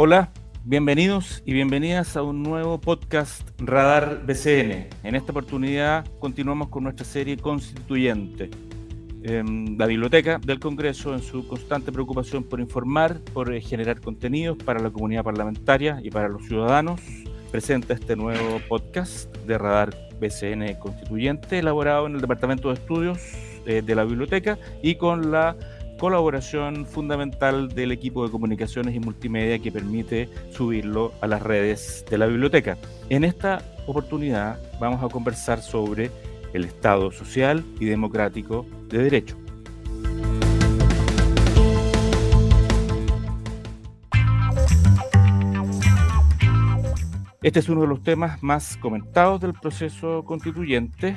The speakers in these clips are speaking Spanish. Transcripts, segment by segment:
Hola, bienvenidos y bienvenidas a un nuevo podcast Radar BCN. En esta oportunidad continuamos con nuestra serie constituyente. la Biblioteca del Congreso, en su constante preocupación por informar, por eh, generar contenidos para la comunidad parlamentaria y para los ciudadanos, presenta este nuevo podcast de Radar BCN Constituyente, elaborado en el Departamento de Estudios eh, de la Biblioteca y con la colaboración fundamental del equipo de comunicaciones y multimedia que permite subirlo a las redes de la biblioteca. En esta oportunidad vamos a conversar sobre el Estado social y democrático de derecho. Este es uno de los temas más comentados del proceso constituyente,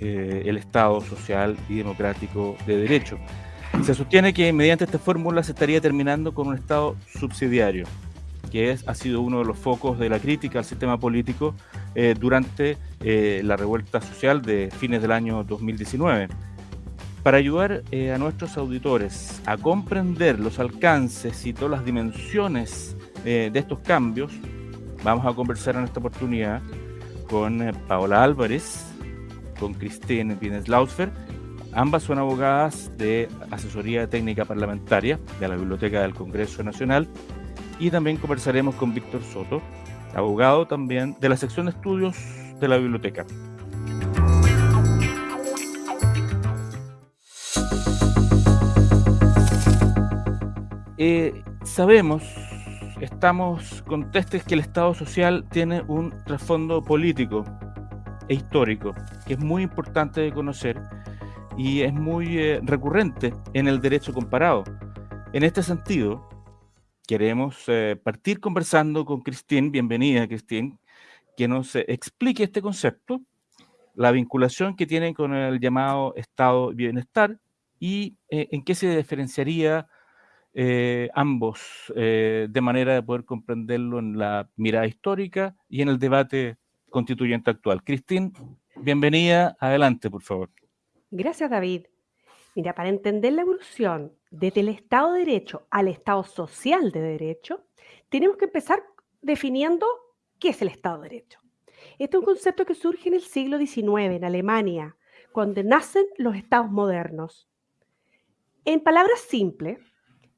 eh, el Estado social y democrático de derecho. Se sostiene que mediante esta fórmula se estaría terminando con un Estado subsidiario, que es, ha sido uno de los focos de la crítica al sistema político eh, durante eh, la revuelta social de fines del año 2019. Para ayudar a nuestros auditores a comprender los alcances y todas las dimensiones de estos cambios, Vamos a conversar en esta oportunidad con eh, Paola Álvarez, con Christine Pines-Lausfer. Ambas son abogadas de asesoría técnica parlamentaria de la Biblioteca del Congreso Nacional. Y también conversaremos con Víctor Soto, abogado también de la sección de estudios de la biblioteca. Eh, sabemos estamos con testes que el Estado social tiene un trasfondo político e histórico, que es muy importante de conocer y es muy eh, recurrente en el derecho comparado. En este sentido, queremos eh, partir conversando con Cristín, bienvenida Cristín, que nos eh, explique este concepto, la vinculación que tiene con el llamado estado bienestar y en qué se diferenciaría ambos de manera de poder comprenderlo en la mirada histórica y en el debate constituyente actual. Cristín, bienvenida. Adelante, por favor. Gracias, David. Mira, para entender la evolución desde el Estado de Derecho al Estado social de Derecho, tenemos que empezar definiendo qué es el Estado de Derecho. Este es un concepto que surge en el siglo XIX en Alemania, cuando nacen los estados modernos. En palabras simples,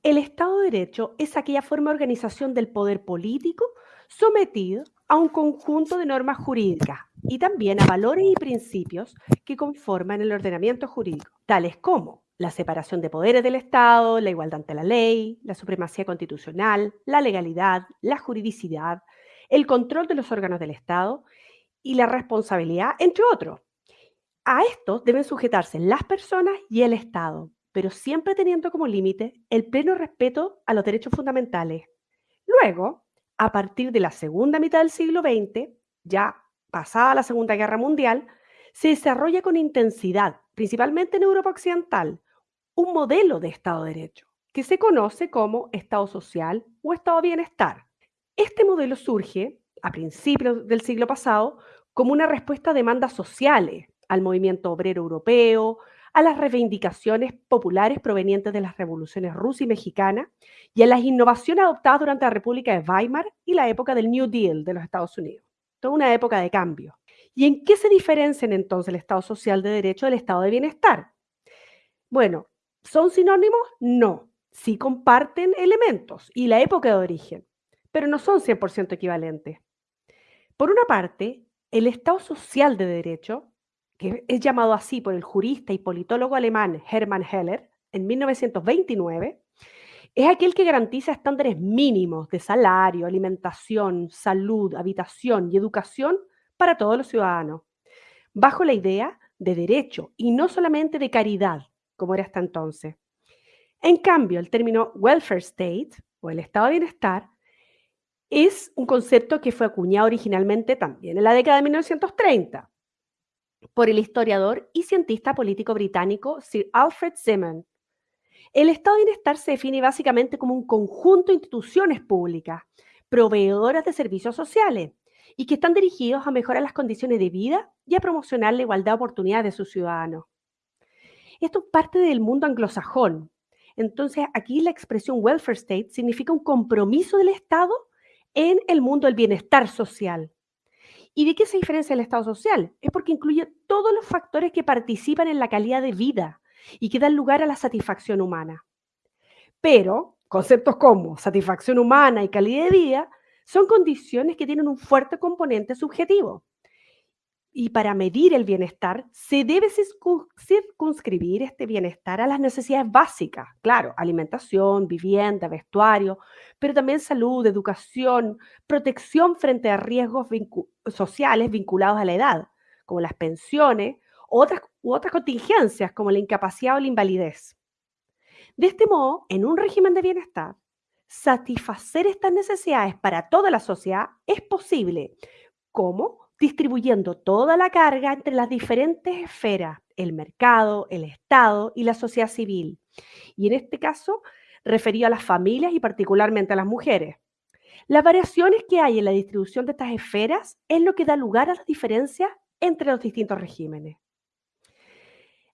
el Estado de Derecho es aquella forma de organización del poder político sometido a un conjunto de normas jurídicas y también a valores y principios que conforman el ordenamiento jurídico, tales como la separación de poderes del Estado, la igualdad ante la ley, la supremacía constitucional, la legalidad, la juridicidad, el control de los órganos del Estado y la responsabilidad, entre otros. A estos deben sujetarse las personas y el Estado, pero siempre teniendo como límite el pleno respeto a los derechos fundamentales. Luego, a partir de la segunda mitad del siglo XX, ya pasada la Segunda Guerra Mundial, se desarrolla con intensidad, principalmente en Europa Occidental, un modelo de Estado de Derecho, que se conoce como Estado Social o Estado de Bienestar. Este modelo surge a principios del siglo pasado como una respuesta a demandas sociales, al movimiento obrero europeo, a las reivindicaciones populares provenientes de las revoluciones rusa y mexicana y a las innovaciones adoptadas durante la República de Weimar y la época del New Deal de los Estados Unidos. Toda una época de cambio. ¿Y en qué se diferencian entonces el Estado social de derecho del Estado de bienestar? Bueno, ¿son sinónimos? No. Sí comparten elementos y la época de origen, pero no son 100% equivalentes. Por una parte, el Estado social de derecho que es llamado así por el jurista y politólogo alemán Hermann Heller en 1929, es aquel que garantiza estándares mínimos de salario, alimentación, salud, habitación y educación para todos los ciudadanos, bajo la idea de derecho y no solamente de caridad, como era hasta entonces. En cambio, el término welfare state o el estado de bienestar es un concepto que fue acuñado originalmente también en la década de 1930 por el historiador y cientista político británico Sir Alfred Simon. El estado de bienestar se define básicamente como un conjunto de instituciones públicas, proveedoras de servicios sociales, y que están dirigidos a mejorar las condiciones de vida y a promocionar la igualdad de oportunidades de sus ciudadanos. Esto es parte del mundo anglosajón. Entonces, aquí la expresión welfare state significa un compromiso del Estado en el mundo del bienestar social. ¿Y de qué se diferencia el Estado social? Es porque incluye todos los factores que participan en la calidad de vida y que dan lugar a la satisfacción humana. Pero conceptos como satisfacción humana y calidad de vida son condiciones que tienen un fuerte componente subjetivo. Y para medir el bienestar, se debe circunscribir este bienestar a las necesidades básicas, claro, alimentación, vivienda, vestuario, pero también salud, educación, protección frente a riesgos sociales vinculados a la edad, como las pensiones otras, otras contingencias como la incapacidad o la invalidez. De este modo, en un régimen de bienestar, satisfacer estas necesidades para toda la sociedad es posible. ¿Cómo? distribuyendo toda la carga entre las diferentes esferas, el mercado, el Estado y la sociedad civil. Y en este caso, referido a las familias y particularmente a las mujeres. Las variaciones que hay en la distribución de estas esferas es lo que da lugar a las diferencias entre los distintos regímenes.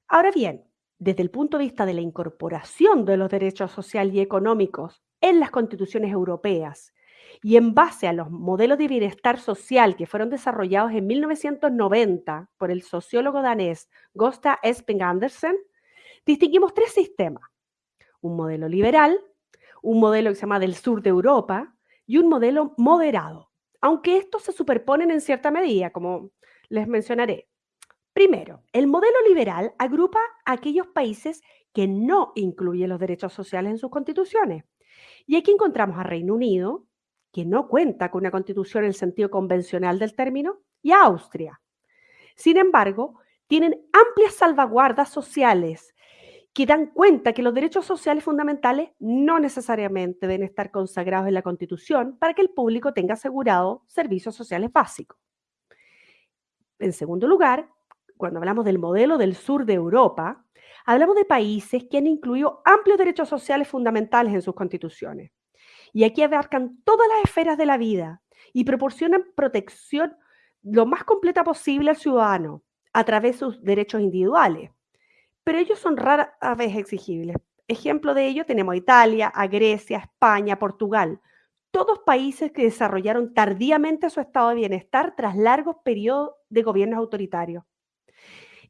Ahora bien, desde el punto de vista de la incorporación de los derechos sociales y económicos en las constituciones europeas y en base a los modelos de bienestar social que fueron desarrollados en 1990 por el sociólogo danés Gosta Esping Andersen, distinguimos tres sistemas. Un modelo liberal, un modelo que se llama del sur de Europa y un modelo moderado, aunque estos se superponen en cierta medida, como les mencionaré. Primero, el modelo liberal agrupa a aquellos países que no incluyen los derechos sociales en sus constituciones. Y aquí encontramos a Reino Unido, que no cuenta con una constitución en el sentido convencional del término, y Austria. Sin embargo, tienen amplias salvaguardas sociales que dan cuenta que los derechos sociales fundamentales no necesariamente deben estar consagrados en la Constitución para que el público tenga asegurado servicios sociales básicos. En segundo lugar, cuando hablamos del modelo del sur de Europa, hablamos de países que han incluido amplios derechos sociales fundamentales en sus constituciones. Y aquí abarcan todas las esferas de la vida y proporcionan protección lo más completa posible al ciudadano a través de sus derechos individuales. Pero ellos son raras vez exigibles. Ejemplo de ello tenemos a Italia, a Grecia, España, Portugal. Todos países que desarrollaron tardíamente su estado de bienestar tras largos periodos de gobiernos autoritarios.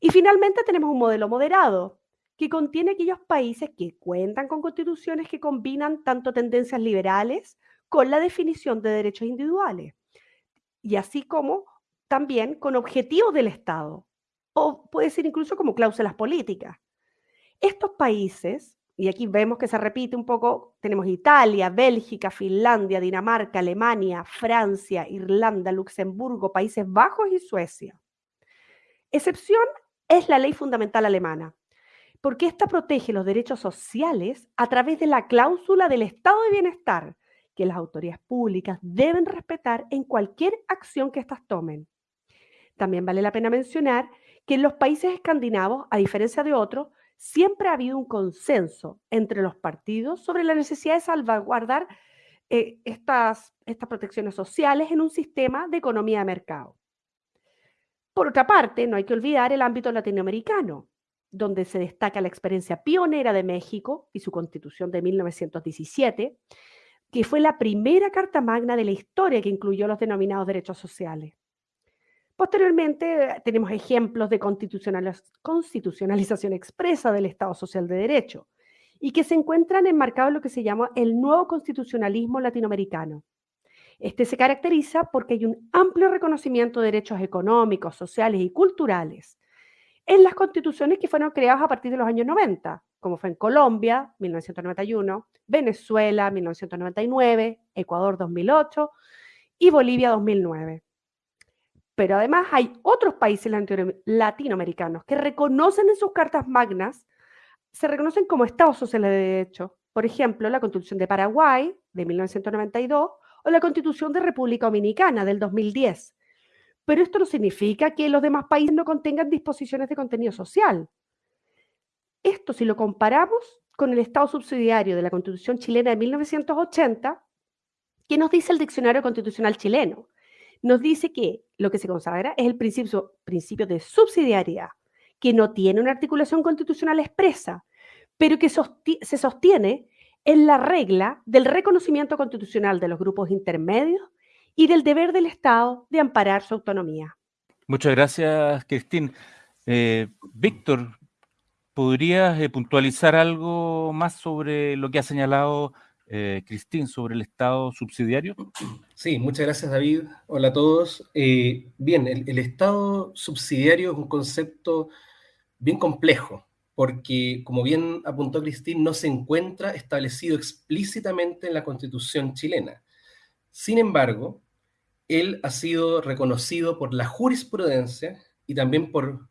Y finalmente tenemos un modelo moderado, que contiene aquellos países que cuentan con constituciones que combinan tanto tendencias liberales con la definición de derechos individuales, y así como también con objetivos del Estado, o puede ser incluso como cláusulas políticas. Estos países, y aquí vemos que se repite un poco, tenemos Italia, Bélgica, Finlandia, Dinamarca, Alemania, Francia, Irlanda, Luxemburgo, Países Bajos y Suecia. Excepción es la ley fundamental alemana, porque esta protege los derechos sociales a través de la cláusula del estado de bienestar que las autoridades públicas deben respetar en cualquier acción que éstas tomen. También vale la pena mencionar que en los países escandinavos, a diferencia de otros, siempre ha habido un consenso entre los partidos sobre la necesidad de salvaguardar eh, estas, estas protecciones sociales en un sistema de economía de mercado. Por otra parte, no hay que olvidar el ámbito latinoamericano, donde se destaca la experiencia pionera de México y su constitución de 1917, que fue la primera carta magna de la historia que incluyó los denominados derechos sociales. Posteriormente tenemos ejemplos de constitucionalización expresa del Estado Social de Derecho y que se encuentran enmarcados en lo que se llama el nuevo constitucionalismo latinoamericano. Este se caracteriza porque hay un amplio reconocimiento de derechos económicos, sociales y culturales en las constituciones que fueron creadas a partir de los años 90, como fue en Colombia, 1991, Venezuela, 1999, Ecuador, 2008 y Bolivia, 2009. Pero además hay otros países latinoamericanos que reconocen en sus cartas magnas, se reconocen como estados sociales de derecho. Por ejemplo, la Constitución de Paraguay, de 1992, o la Constitución de República Dominicana, del 2010, pero esto no significa que los demás países no contengan disposiciones de contenido social. Esto si lo comparamos con el Estado subsidiario de la Constitución chilena de 1980, ¿qué nos dice el Diccionario Constitucional chileno? Nos dice que lo que se consagra es el principio, principio de subsidiariedad, que no tiene una articulación constitucional expresa, pero que se sostiene en la regla del reconocimiento constitucional de los grupos intermedios y del deber del Estado de amparar su autonomía. Muchas gracias, Cristín. Eh, Víctor, ¿podrías eh, puntualizar algo más sobre lo que ha señalado eh, Cristín sobre el Estado subsidiario? Sí, muchas gracias, David. Hola a todos. bien, el Estado subsidiario es un concepto bien complejo porque, como bien apuntó Cristín, no se encuentra establecido explícitamente en la Constitución chilena. Sin embargo, él ha sido reconocido por la jurisprudencia y también por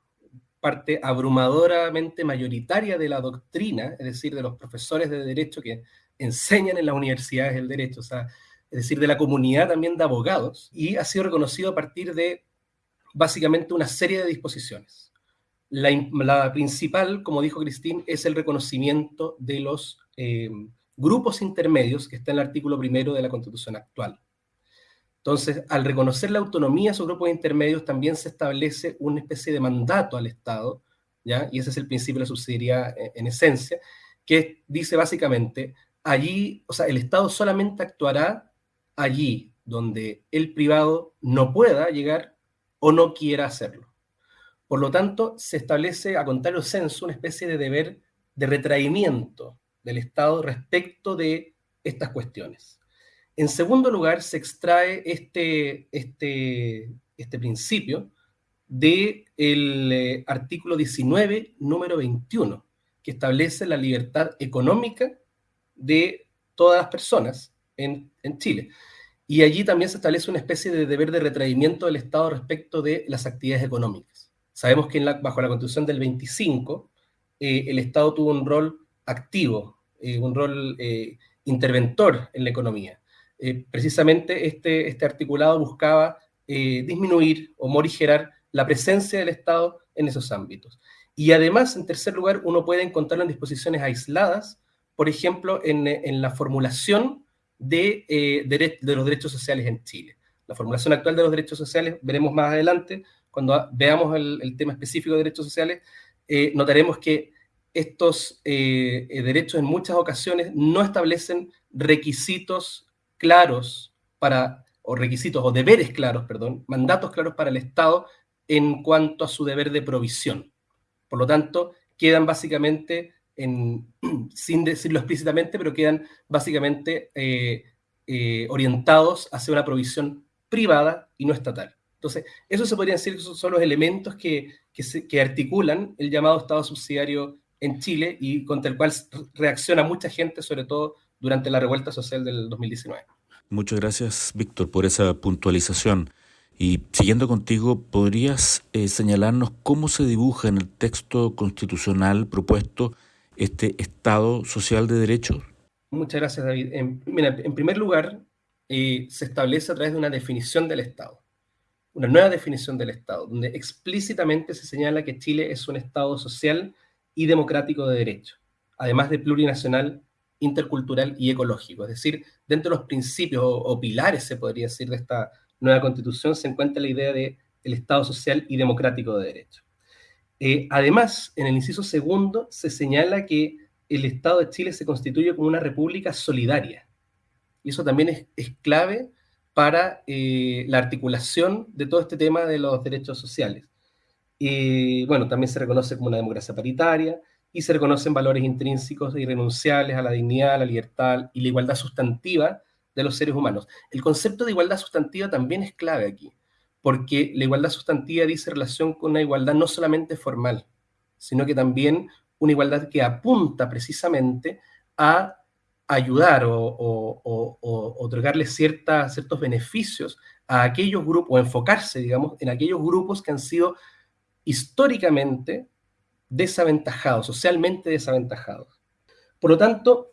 parte abrumadoramente mayoritaria de la doctrina, es decir, de los profesores de derecho que enseñan en las universidades el derecho, o sea, es decir, de la comunidad también de abogados, y ha sido reconocido a partir de básicamente una serie de disposiciones. La, principal, como dijo Cristín, es el reconocimiento de los eh, grupos intermedios que está en el artículo primero de la Constitución actual. Entonces, al reconocer la autonomía de esos grupos intermedios, también se establece una especie de mandato al Estado, ¿ya? y ese es el principio de la subsidiariedad eh, en, esencia, que dice básicamente, allí, o sea, el Estado solamente actuará allí donde el privado no pueda llegar o no quiera hacerlo. Por lo tanto, se establece, a contrario censo, una especie de deber de retraimiento del Estado respecto de estas cuestiones. En segundo lugar, se extrae este, este, este principio del eh, artículo 19, número 21, que establece la libertad económica de todas las personas en, Chile. Y allí también se establece una especie de deber de retraimiento del Estado respecto de las actividades económicas. Sabemos que bajo la Constitución del 25, eh, el Estado tuvo un rol activo, eh, un rol interventor en la economía. Eh, precisamente este, este articulado buscaba eh, disminuir o morigerar la presencia del Estado en esos ámbitos. Y además, en tercer lugar, uno puede encontrarlo en disposiciones aisladas, por ejemplo, en, la formulación de, eh, de, los derechos sociales en Chile. La formulación actual de los derechos sociales, veremos más adelante, cuando veamos el, tema específico de derechos sociales, notaremos que estos derechos en muchas ocasiones no establecen requisitos claros para, o requisitos o deberes claros, perdón, mandatos claros para el Estado en cuanto a su deber de provisión. Por lo tanto, quedan básicamente, en, sin decirlo explícitamente, pero quedan básicamente eh, eh, orientados hacia una provisión privada y no estatal. Entonces, eso se podría decir que son los elementos que, que, que articulan el llamado Estado subsidiario en Chile y contra el cual reacciona mucha gente, sobre todo durante la revuelta social del 2019. Muchas gracias, Víctor, por esa puntualización. Y siguiendo contigo, ¿podrías eh, señalarnos cómo se dibuja en el texto constitucional propuesto este Estado social de derecho? Muchas gracias, David. En, en primer lugar, eh, se establece a través de una definición del Estado, una nueva definición del Estado, donde explícitamente se señala que Chile es un Estado social y democrático de derecho, además de plurinacional intercultural y ecológico. Es decir, dentro de los principios o, pilares, se podría decir, de esta nueva constitución se encuentra la idea de el Estado social y democrático de derecho. Eh, además, en el inciso segundo se señala que el Estado de Chile se constituye como una república solidaria. Y eso también es, clave para eh, la articulación de todo este tema de los derechos sociales. Y bueno, también se reconoce como una democracia paritaria, y se reconocen valores intrínsecos e irrenunciables a la dignidad, la libertad y la igualdad sustantiva de los seres humanos. El concepto de igualdad sustantiva también es clave aquí, porque la igualdad sustantiva dice relación con una igualdad no solamente formal, sino que también una igualdad que apunta precisamente a ayudar o, otorgarle ciertos beneficios a aquellos grupos, o enfocarse, digamos, en aquellos grupos que han sido históricamente desaventajados, socialmente desaventajados. Por lo tanto,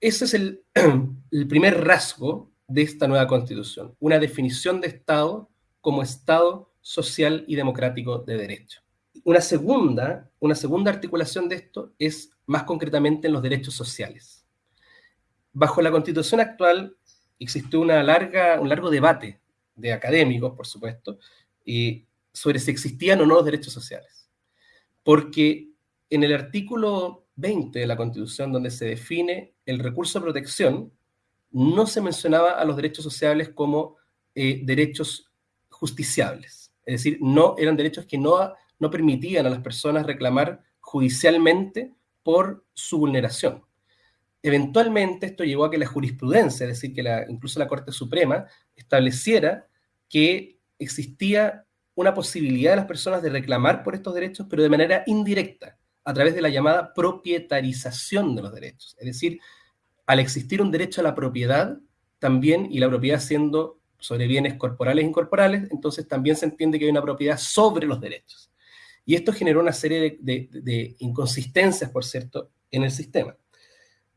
ese es el, primer rasgo de esta nueva constitución, una definición de Estado como Estado social y democrático de derecho. Una segunda, una segunda articulación de esto es más concretamente en los derechos sociales. Bajo la constitución actual existió una larga, un largo debate de académicos, por supuesto, y sobre si existían o no los derechos sociales porque en el artículo 20 de la Constitución, donde se define el recurso de protección, no se mencionaba a los derechos sociales como eh, derechos justiciables. Es decir, no eran derechos que no, no permitían a las personas reclamar judicialmente por su vulneración. Eventualmente esto llevó a que la jurisprudencia, es decir, que incluso la Corte Suprema, estableciera que existía una posibilidad de las personas de reclamar por estos derechos, pero de manera indirecta, a través de la llamada propietarización de los derechos. Es decir, al existir un derecho a la propiedad, también, y la propiedad siendo sobre bienes corporales e incorporales, entonces también se entiende que hay una propiedad sobre los derechos. Y esto generó una serie de inconsistencias, por cierto, en el sistema.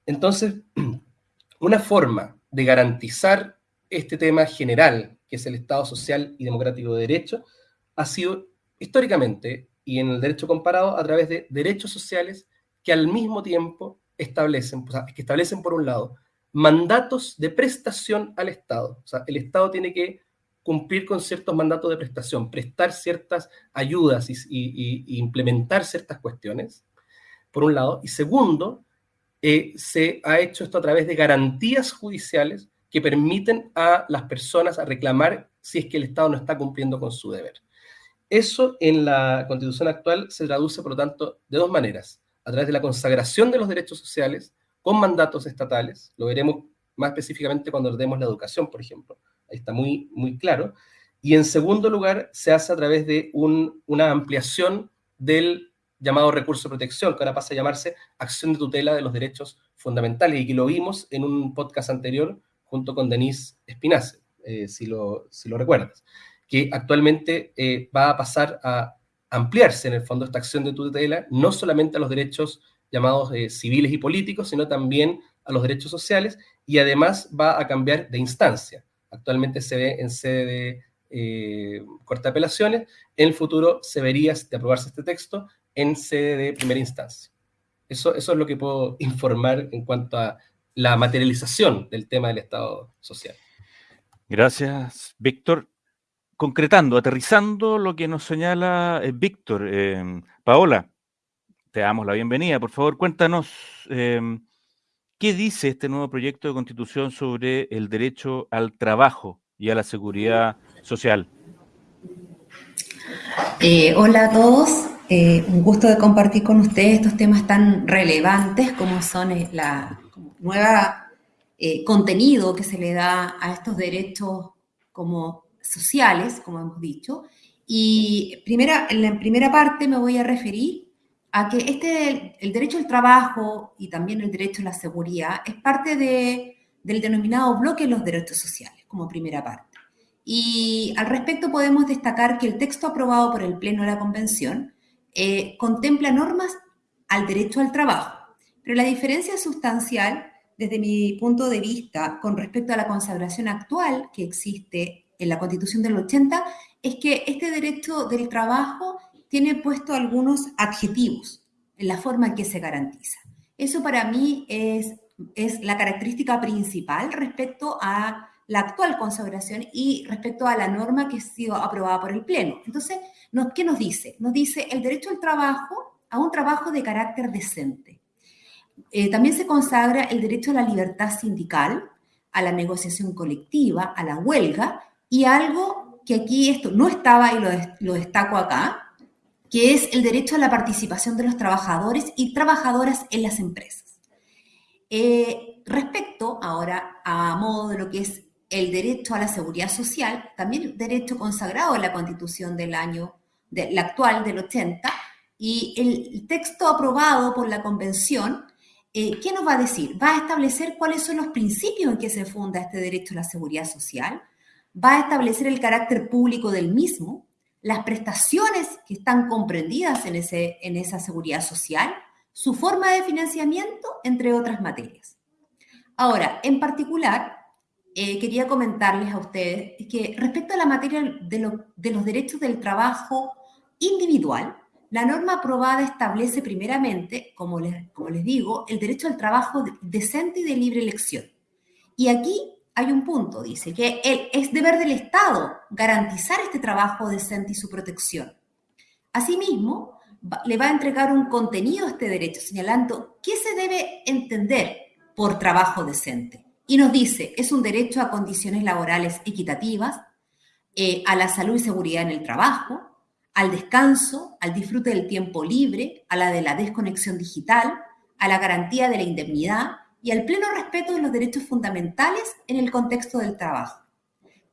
Entonces, una forma de garantizar este tema general, que es el Estado social y democrático de derecho, ha sido históricamente y en el derecho comparado a través de derechos sociales que al mismo tiempo establecen, o que establecen por un lado mandatos de prestación al Estado. O sea, el Estado tiene que cumplir con ciertos mandatos de prestación, prestar ciertas ayudas y, implementar ciertas cuestiones, por un lado. Y segundo, eh, se ha hecho esto a través de garantías judiciales que permiten a las personas a reclamar si es que el Estado no está cumpliendo con su deber. Eso en la Constitución actual se traduce, por lo tanto, de dos maneras. A través de la consagración de los derechos sociales con mandatos estatales, lo veremos más específicamente cuando demos la educación, por ejemplo. Ahí está muy, muy claro. Y en segundo lugar, se hace a través de una ampliación del llamado recurso de protección, que ahora pasa a llamarse acción de tutela de los derechos fundamentales, y que lo vimos en un podcast anterior junto con Denise Espinace, eh, si, lo, si lo recuerdas, que actualmente eh, va a pasar a ampliarse en el fondo esta acción de tutela, no solamente a los derechos llamados eh, civiles y políticos, sino también a los derechos sociales, y además va a cambiar de instancia. Actualmente se ve en sede de eh, corte de apelaciones, en el futuro se vería, de aprobarse este texto, en sede de primera instancia. Eso, eso es lo que puedo informar en cuanto a la materialización del tema del Estado social. Gracias, Víctor. Concretando, aterrizando lo que nos señala eh, Víctor, eh, Paola, te damos la bienvenida. Por favor, cuéntanos em, qué dice este nuevo proyecto de constitución sobre el derecho al trabajo y a la seguridad social. Eh, hola a todos. Eh, un gusto de compartir con ustedes estos temas tan relevantes como son eh, la nueva eh, contenido que se le da a estos derechos como sociales, como hemos dicho. Y primera, en la primera parte me voy a referir a que este, el derecho al trabajo y también el derecho a la seguridad es parte de, del denominado bloque de los derechos sociales, como primera parte. Y al respecto podemos destacar que el texto aprobado por el Pleno de la Convención eh, contempla normas al derecho al trabajo, pero la diferencia sustancial, desde mi punto de vista, con respecto a la consagración actual que existe en la Constitución del 80, es que este derecho del trabajo tiene puesto algunos adjetivos en la forma en que se garantiza. Eso para mí es, es la característica principal respecto a la actual consagración y respecto a la norma que ha sido aprobada por el Pleno. Entonces, ¿Qué nos dice? Nos dice el derecho al trabajo, a un trabajo de carácter decente. Eh, también se consagra el derecho a la libertad sindical, a la negociación colectiva, a la huelga y algo que aquí esto no estaba y lo, destaco acá, que es el derecho a la participación de los trabajadores y trabajadoras en las empresas. Eh, respecto ahora a modo de lo que es el derecho a la seguridad social, también derecho consagrado en la Constitución del año, de, la actual del 80, y el texto aprobado por la Convención, eh, ¿qué nos va a decir? Va a establecer cuáles son los principios en que se funda este derecho a la seguridad social, va a establecer el carácter público del mismo, las prestaciones que están comprendidas en, ese, en esa seguridad social, su forma de financiamiento, entre otras materias. Ahora, en particular, eh, quería comentarles a ustedes que respecto a la materia de, los derechos del trabajo individual, la norma aprobada establece primeramente, como les, como les digo, el derecho al trabajo decente y de libre elección. Y aquí hay un punto, dice, que es deber del Estado garantizar este trabajo decente y su protección. Asimismo, le va a entregar un contenido a este derecho, señalando qué se debe entender por trabajo decente. Y nos dice, es un derecho a condiciones laborales equitativas, eh, a la salud y seguridad en el trabajo, al descanso, al disfrute del tiempo libre, a la de la desconexión digital, a la garantía de la indemnidad y al pleno respeto de los derechos fundamentales en el contexto del trabajo.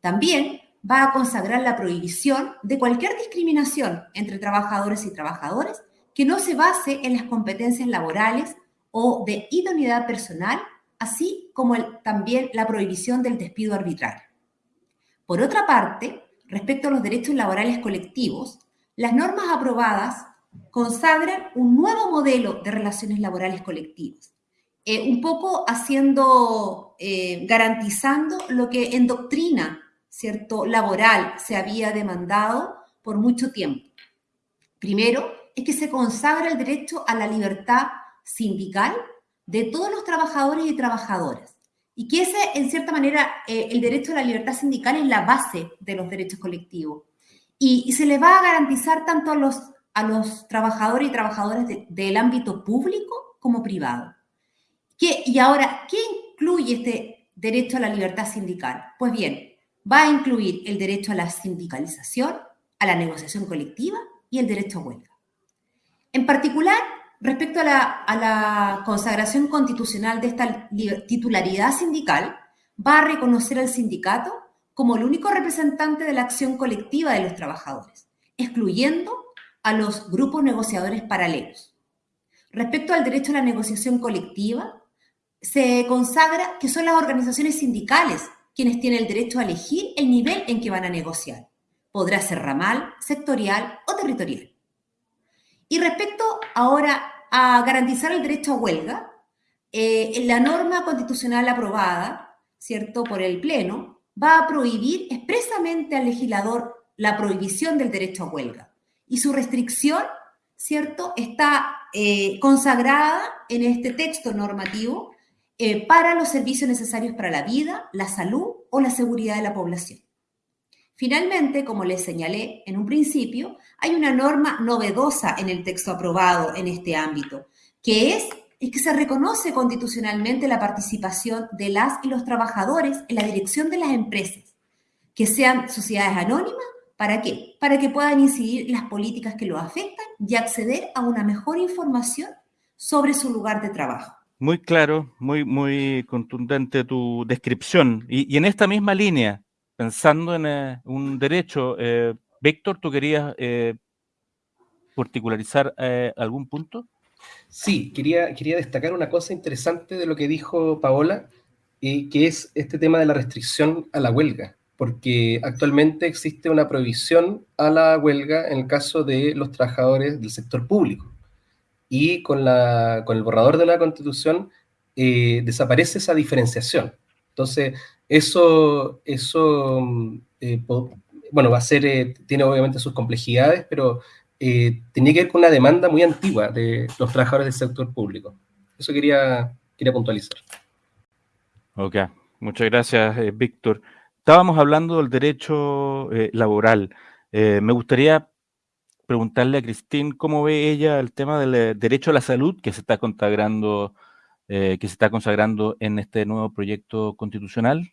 También va a consagrar la prohibición de cualquier discriminación entre trabajadores y trabajadores que no se base en las competencias laborales o de idoneidad personal, así como también la prohibición del despido arbitral. Por otra parte, respecto a los derechos laborales colectivos, las normas aprobadas consagran un nuevo modelo de relaciones laborales colectivas, eh, un poco haciendo, eh, garantizando lo que en doctrina ¿cierto? laboral se había demandado por mucho tiempo. Primero, es que se consagra el derecho a la libertad sindical de todos los trabajadores y trabajadoras. Y que ese, en cierta manera, eh, el derecho a la libertad sindical es la base de los derechos colectivos. Y, se le va a garantizar tanto a los, a los trabajadores y trabajadoras del ámbito público como privado. ¿Qué, y ahora, ¿qué incluye este derecho a la libertad sindical? Pues bien, va a incluir el derecho a la sindicalización, a la negociación colectiva y el derecho a huelga. En particular, respecto a la, consagración constitucional de esta titularidad sindical, va a reconocer al sindicato como el único representante de la acción colectiva de los trabajadores, excluyendo a los grupos negociadores paralelos. Respecto al derecho a la negociación colectiva, se consagra que son las organizaciones sindicales quienes tienen el derecho a elegir el nivel en que van a negociar. Podrá ser ramal, sectorial o territorial. Y respecto ahora a garantizar el derecho a huelga, eh, la norma constitucional aprobada, ¿cierto?, por el Pleno, va a prohibir expresamente al legislador la prohibición del derecho a huelga. Y su restricción, ¿cierto?, está eh, consagrada en este texto normativo eh, para los servicios necesarios para la vida, la salud o la seguridad de la población. Finalmente, como les señalé en un principio, hay una norma novedosa en el texto aprobado en este ámbito, que es, que se reconoce constitucionalmente la participación de las y los trabajadores en la dirección de las empresas, que sean sociedades anónimas, ¿para qué? Para que puedan incidir en las políticas que los afectan y acceder a una mejor información sobre su lugar de trabajo. Muy claro, muy, muy contundente tu descripción. Y, en esta misma línea, pensando en eh, un derecho, eh, Víctor, ¿tú querías eh, particularizar algún punto? Sí, quería, quería destacar una cosa interesante de lo que dijo Paola, que es este tema de la restricción a la huelga, porque actualmente existe una prohibición a la huelga en el caso de los trabajadores del sector público y con, la, con el borrador de la Constitución desaparece esa diferenciación. Entonces, eso, eso eh, bueno, va a ser, eh, tiene obviamente sus complejidades, pero tenía que ver con una demanda muy antigua de los trabajadores del sector público. Eso quería, quería puntualizar. Ok, muchas gracias, Víctor. Estábamos hablando del derecho laboral. me gustaría preguntarle a Cristín cómo ve ella el tema del eh, derecho a la salud que se está consagrando, eh, que se está consagrando en este nuevo proyecto constitucional.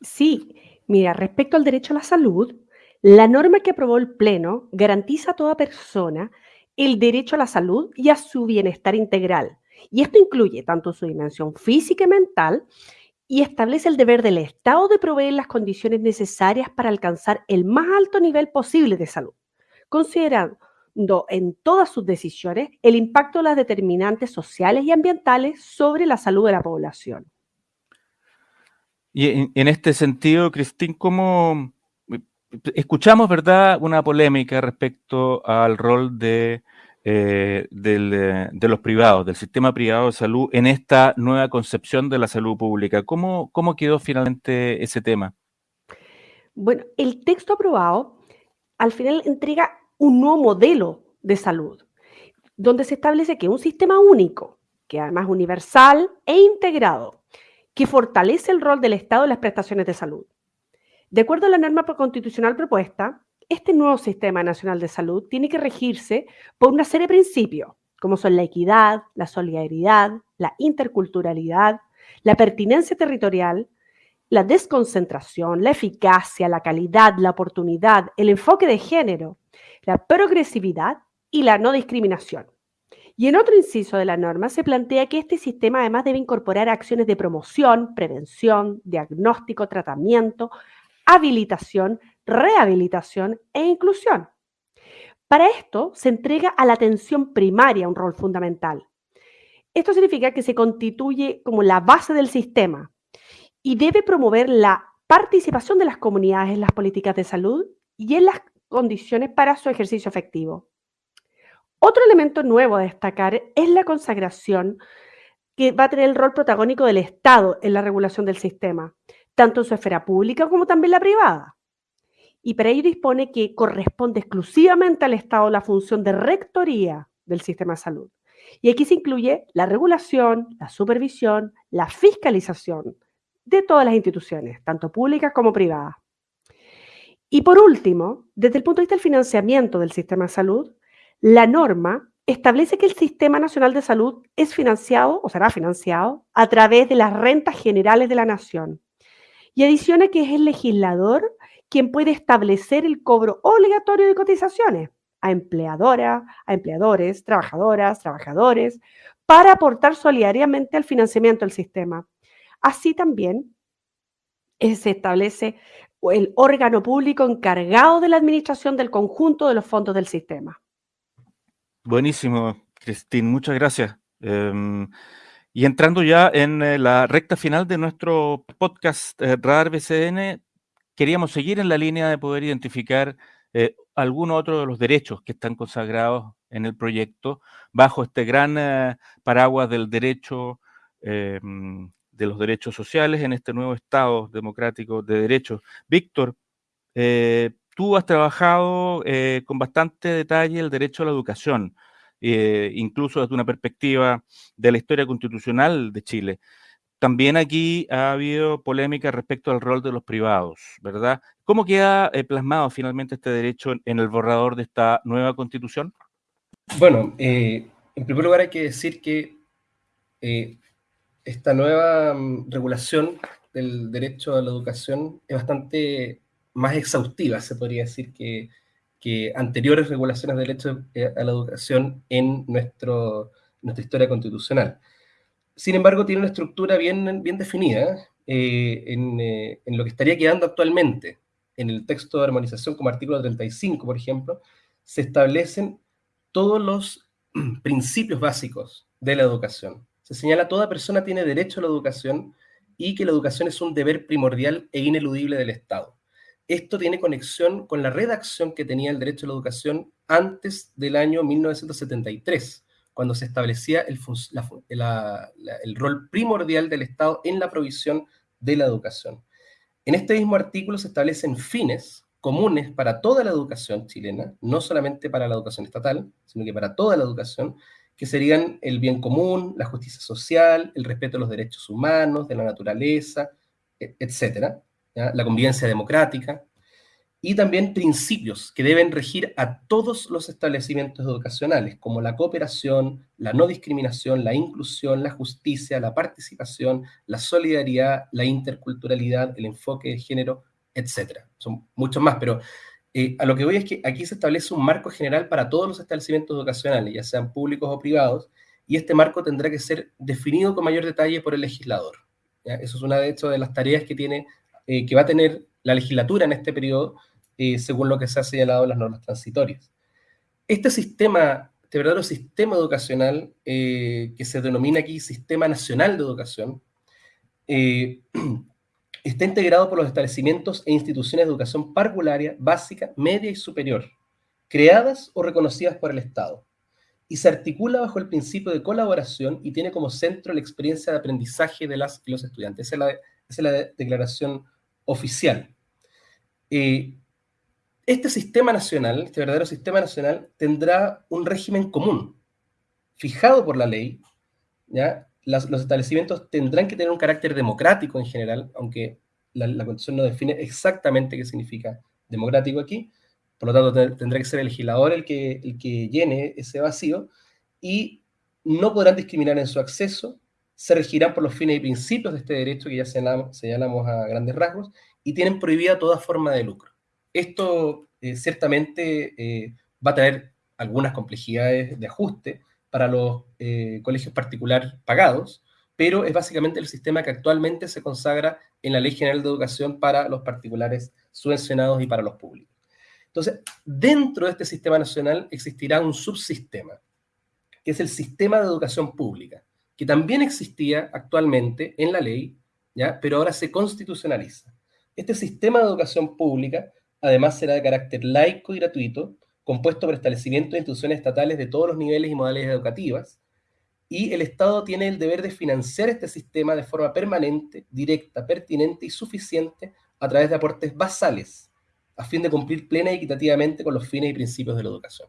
Sí, mira, respecto al derecho a la salud, la norma que aprobó el Pleno garantiza a toda persona el derecho a la salud y a su bienestar integral. Y esto incluye tanto su dimensión física y mental y establece el deber del Estado de proveer las condiciones necesarias para alcanzar el más alto nivel posible de salud considerando en todas sus decisiones el impacto de las determinantes sociales y ambientales sobre la salud de la población. Y en, este sentido, Cristín, ¿cómo escuchamos, verdad, una polémica respecto al rol de, eh, de los privados, del sistema privado de salud en esta nueva concepción de la salud pública? ¿Cómo, cómo quedó finalmente ese tema? Bueno, el texto aprobado al final entrega un nuevo modelo de salud, donde se establece que un sistema único, que además universal e integrado, que fortalece el rol del Estado en las prestaciones de salud. De acuerdo a la norma constitucional propuesta, este nuevo Sistema Nacional de Salud tiene que regirse por una serie de principios, como son la equidad, la solidaridad, la interculturalidad, la pertinencia territorial, la desconcentración, la eficacia, la calidad, la oportunidad, el enfoque de género, la progresividad y la no discriminación. Y en otro inciso de la norma se plantea que este sistema además debe incorporar acciones de promoción, prevención, diagnóstico, tratamiento, habilitación, rehabilitación e inclusión. Para esto se entrega a la atención primaria un rol fundamental. Esto significa que se constituye como la base del sistema y debe promover la participación de las comunidades en las políticas de salud y en las condiciones para su ejercicio efectivo. Otro elemento nuevo a destacar es la consagración que va a tener el rol protagónico del Estado en la regulación del sistema, tanto en su esfera pública como también la privada. Y para ello dispone que corresponde exclusivamente al Estado la función de rectoría del sistema de salud. Y aquí se incluye la regulación, la supervisión, la fiscalización de todas las instituciones, tanto públicas como privadas. Y por último, desde el punto de vista del financiamiento del sistema de salud, la norma establece que el Sistema Nacional de Salud es financiado o será financiado a través de las rentas generales de la nación. Y adiciona que es el legislador quien puede establecer el cobro obligatorio de cotizaciones a empleadoras, a empleadores, trabajadoras, trabajadores, para aportar solidariamente al financiamiento del sistema. Así también eh, se establece el órgano público encargado de la administración del conjunto de los fondos del sistema. Buenísimo, Cristín, muchas gracias. Em, y entrando ya en eh, la recta final de nuestro podcast eh, Radar BCN, queríamos seguir en la línea de poder identificar eh, algunos otros de los derechos que están consagrados en el proyecto bajo este gran paraguas del derecho em, de los derechos sociales en este nuevo Estado democrático de derechos. Víctor, eh, tú has trabajado eh, con bastante detalle el derecho a la educación, eh, incluso desde una perspectiva de la historia constitucional de Chile. También aquí ha habido polémica respecto al rol de los privados, ¿verdad? ¿Cómo queda plasmado finalmente este derecho en el borrador de esta nueva constitución? Bueno, en primer lugar hay que decir que esta nueva mm, regulación del derecho a la educación es bastante más exhaustiva, se podría decir, que, anteriores regulaciones de derecho eh, a la educación en nuestro, nuestra historia constitucional. Sin embargo, tiene una estructura bien, bien definida eh, eh, en, lo que estaría quedando actualmente. En el texto de armonización, como artículo 35, por ejemplo, se establecen todos los principios básicos de la educación. Se señala toda persona tiene derecho a la educación y que la educación es un deber primordial e ineludible del Estado. Esto tiene conexión con la redacción que tenía el derecho a la educación antes del año 1973, cuando se establecía el, el rol primordial del Estado en la provisión de la educación. En este mismo artículo se establecen fines comunes para toda la educación chilena, no solamente para la educación estatal, sino que para toda la educación, que serían el bien común, la justicia social, el respeto a los derechos humanos, de la naturaleza, e, etcétera, la convivencia democrática, y también principios que deben regir a todos los establecimientos educacionales, como la cooperación, la no discriminación, la inclusión, la justicia, la participación, la solidaridad, la interculturalidad, el enfoque de género, etcétera. Son muchos más, pero eh, a lo que voy es que aquí se establece un marco general para todos los establecimientos educacionales, ya sean públicos o privados, y este marco tendrá que ser definido con mayor detalle por el legislador. Eso es una de hecho de las tareas que, tiene, eh, que va a tener la legislatura en este periodo, eh, según lo que se ha señalado en las normas transitorias. Este sistema, este verdadero sistema educacional, que se denomina aquí Sistema Nacional de Educación, está integrado por los establecimientos e instituciones de educación parvularia, básica, media y superior, creadas o reconocidas por el Estado, y se articula bajo el principio de colaboración y tiene como centro la experiencia de aprendizaje de las y los estudiantes. Esa es la, declaración oficial. Eh, este sistema nacional, este verdadero sistema nacional, tendrá un régimen común, fijado por la ley, ¿ya? Los establecimientos tendrán que tener un carácter democrático en general, aunque la, Constitución no define exactamente qué significa democrático aquí, por lo tanto tendrá que ser el legislador el que, el que llene ese vacío, y no podrán discriminar en su acceso, se regirán por los fines y principios de este derecho que ya señalamos, señalamos a grandes rasgos, y tienen prohibida toda forma de lucro. Esto eh, ciertamente eh, va a tener algunas complejidades de ajuste para los eh, colegios particulares pagados, pero es básicamente el sistema que actualmente se consagra en la Ley General de Educación para los particulares subvencionados y para los públicos. Entonces, dentro de este sistema nacional existirá un subsistema, que es el sistema de educación pública, que también existía actualmente en la ley, ¿ya? pero ahora se constitucionaliza. Este sistema de educación pública, además, será de carácter laico y gratuito, compuesto por establecimientos de instituciones estatales de todos los niveles y modalidades educativas, y el Estado tiene el deber de financiar este sistema de forma permanente, directa, pertinente y suficiente a través de aportes basales, a fin de cumplir plena y equitativamente con los fines y principios de la educación.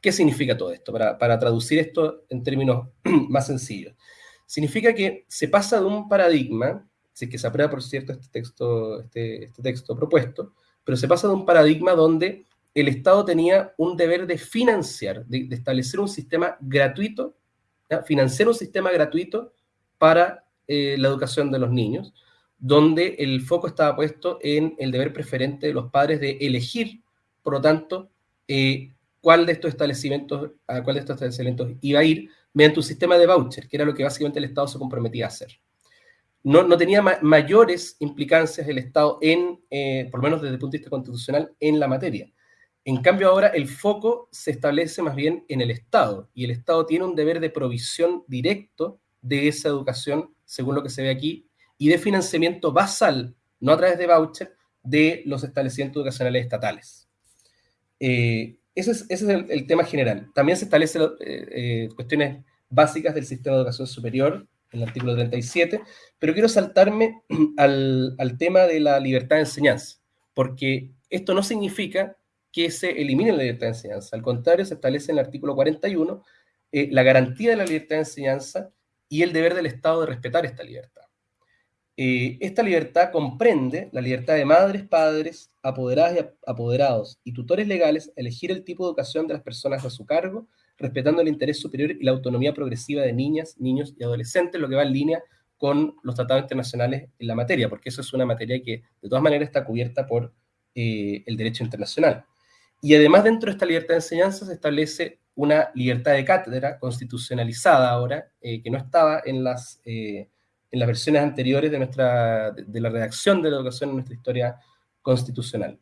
¿Qué significa todo esto? Para, para traducir esto en términos más sencillos. Significa que se pasa de un paradigma, si es que se aprueba, por cierto, este texto, este, este texto propuesto, pero se pasa de un paradigma donde el Estado tenía un deber de financiar, de, establecer un sistema gratuito financiar un sistema gratuito para eh, la educación de los niños, donde el foco estaba puesto en el deber preferente de los padres de elegir, por lo tanto, eh, cuál de estos establecimientos, cuál de estos establecimientos iba a ir mediante un sistema de voucher, que era lo que básicamente el Estado se comprometía a hacer. No, no tenía mayores implicancias el Estado en, eh, por lo menos desde el punto de vista constitucional, en la materia. En cambio, ahora el foco se establece más bien en el Estado y el Estado tiene un deber de provisión directo de esa educación, según lo que se ve aquí, y de financiamiento basal, no a través de voucher, de los establecimientos educacionales estatales. Eh, ese es, el, tema general. También se establecen eh, eh, cuestiones básicas del sistema de educación superior, en el artículo 37, pero quiero saltarme al, al tema de la libertad de enseñanza, porque esto no significa que se elimine la libertad de enseñanza. Al contrario, se establece en el artículo 41 eh, la garantía de la libertad de enseñanza y el deber del Estado de respetar esta libertad. Eh, esta libertad comprende la libertad de madres, padres, apoderadas y apoderados y tutores legales elegir el tipo de educación de las personas a su cargo, respetando el interés superior y la autonomía progresiva de niñas, niños y adolescentes, lo que va en línea con los tratados internacionales en la materia, porque eso es una materia que de todas maneras está cubierta por eh, el derecho internacional. Y además dentro de esta libertad de enseñanza se establece una libertad de cátedra constitucionalizada ahora, eh, que no estaba en las, eh, en las versiones anteriores de, nuestra, de, la redacción de la educación en nuestra historia constitucional.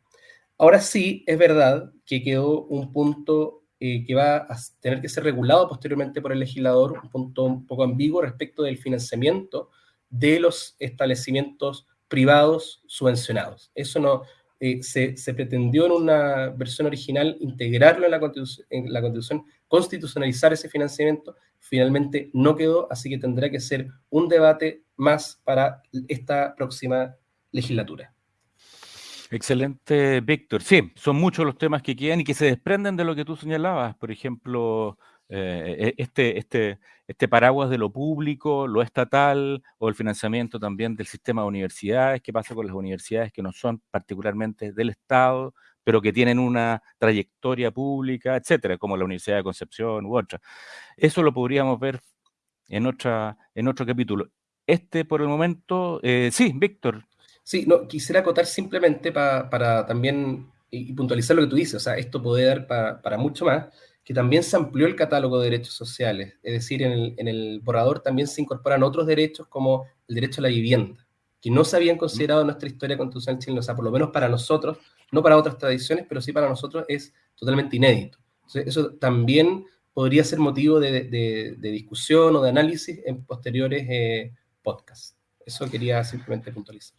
Ahora sí, es verdad que quedó un punto eh, que va a tener que ser regulado posteriormente por el legislador, un punto un poco ambiguo respecto del financiamiento de los establecimientos privados subvencionados. Eso no, eh, se, pretendió en una versión original integrarlo en la, en la Constitución, constitucionalizar ese financiamiento, finalmente no quedó, así que tendrá que ser un debate más para esta próxima legislatura. Excelente, Víctor. Sí, son muchos los temas que quedan y que se desprenden de lo que tú señalabas. Por ejemplo, eh, e, este, este, este paraguas de lo público, lo estatal o el financiamiento también del sistema de universidades, qué pasa con las universidades que no son particularmente del Estado, pero que tienen una trayectoria pública, etcétera, como la Universidad de Concepción u otra. Eso lo podríamos ver en, otra, en otro capítulo. Este por el momento, eh, sí, Víctor. Sí, no, quisiera acotar simplemente para también y, puntualizar lo que tú dices, o sea, esto puede dar para mucho más que también se amplió el catálogo de derechos sociales, es decir, en el, borrador también se incorporan otros derechos como el derecho a la vivienda, que no se habían considerado en nuestra historia constitucional chilena, o sea, por lo menos para nosotros, no para otras tradiciones, pero sí para nosotros es totalmente inédito. Entonces, eso también podría ser motivo de, discusión o de análisis en posteriores eh, podcasts. Eso quería simplemente puntualizar.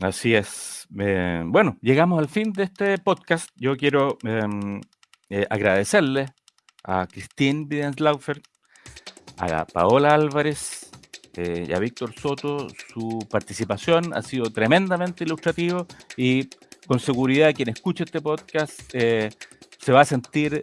Así es. Eh, bueno, llegamos al fin de este podcast. Yo quiero em, eh, agradecerle a Christine Bidenslaufer, a Paola Álvarez eh, y a Víctor Soto su participación. Ha sido tremendamente ilustrativo y con seguridad quien escuche este podcast eh, se va a sentir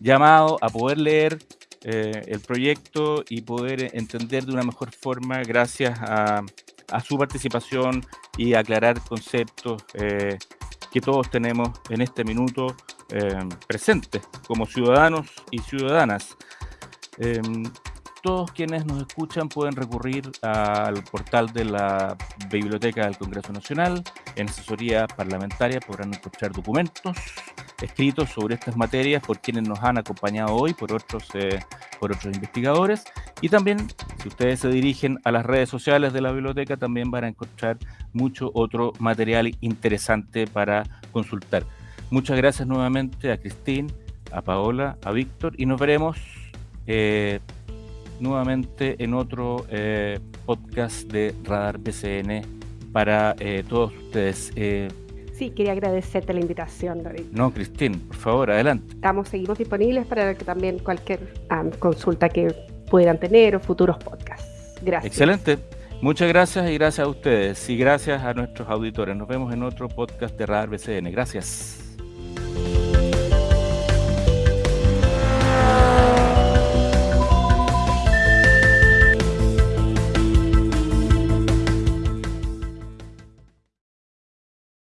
llamado a poder leer el proyecto y poder entender de una mejor forma gracias a, a su participación y aclarar conceptos que todos tenemos en este minuto eh, presentes como ciudadanos y ciudadanas. Em, todos quienes nos escuchan pueden recurrir al portal de la Biblioteca del Congreso Nacional. En asesoría parlamentaria podrán encontrar documentos escritos sobre estas materias por quienes nos han acompañado hoy, por otros, eh, por otros investigadores. Y también, si ustedes se dirigen a las redes sociales de la biblioteca, también van a encontrar mucho otro material interesante para consultar. Muchas gracias nuevamente a Cristín, a Paola, a Víctor y nos veremos. Eh, nuevamente en otro eh, podcast de Radar BCN para eh, todos ustedes. Eh, sí, quería agradecerte la invitación, David. No, Cristín, por favor, adelante. Estamos, seguimos disponibles para que también cualquier consulta que pudieran tener o futuros podcasts. Gracias. Excelente. Muchas gracias y gracias a ustedes y gracias a nuestros auditores. Nos vemos en otro podcast de Radar BCN. Gracias.